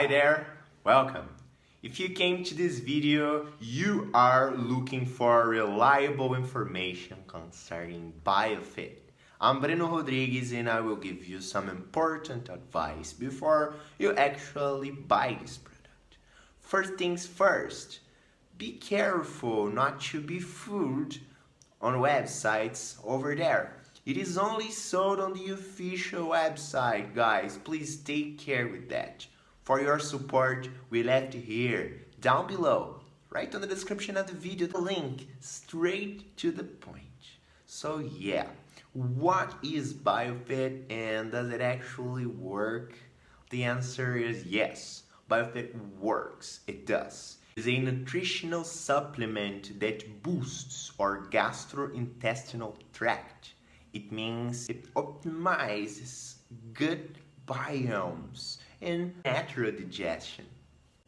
Hi there, welcome. If you came to this video, you are looking for reliable information concerning BioFit. I'm Breno Rodrigues and I will give you some important advice before you actually buy this product. First things first, be careful not to be fooled on websites over there. It is only sold on the official website, guys. Please take care with that. For your support, we left here, down below, right on the description of the video, the link straight to the point. So yeah, what is BioFit and does it actually work? The answer is yes, BioFit works, it does. It's a nutritional supplement that boosts our gastrointestinal tract. It means it optimizes gut biomes and natural digestion.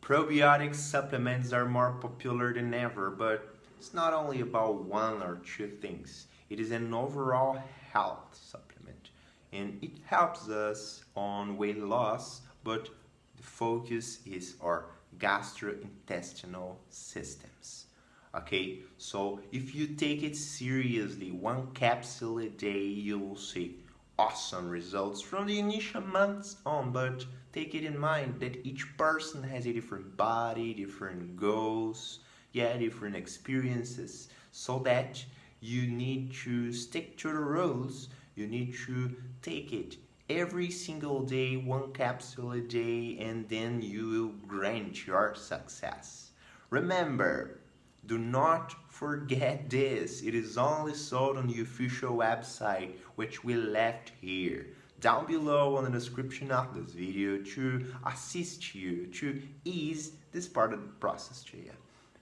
Probiotic supplements are more popular than ever, but it's not only about one or two things. It is an overall health supplement and it helps us on weight loss, but the focus is our gastrointestinal systems. Okay, so if you take it seriously, one capsule a day, you will see awesome results from the initial months on, but take it in mind that each person has a different body, different goals, yeah, different experiences, so that you need to stick to the rules, you need to take it every single day, one capsule a day, and then you will grant your success. Remember, do not forget this. It is only sold on the official website, which we left here down below on the description of this video to assist you to ease this part of the process to you.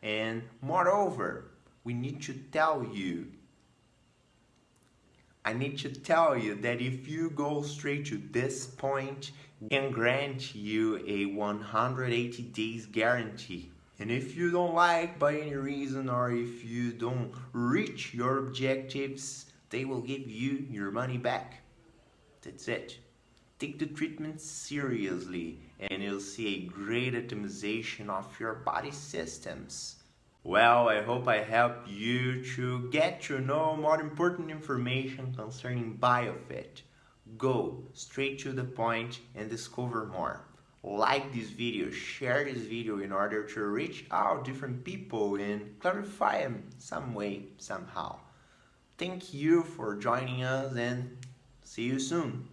And moreover, we need to tell you I need to tell you that if you go straight to this point, can grant you a 180 days guarantee. And if you don't like by any reason or if you don't reach your objectives, they will give you your money back. That's it. Take the treatment seriously and you'll see a great optimization of your body systems. Well, I hope I helped you to get to know more important information concerning BioFit. Go straight to the point and discover more. Like this video, share this video in order to reach out different people and clarify them some way, somehow. Thank you for joining us and see you soon.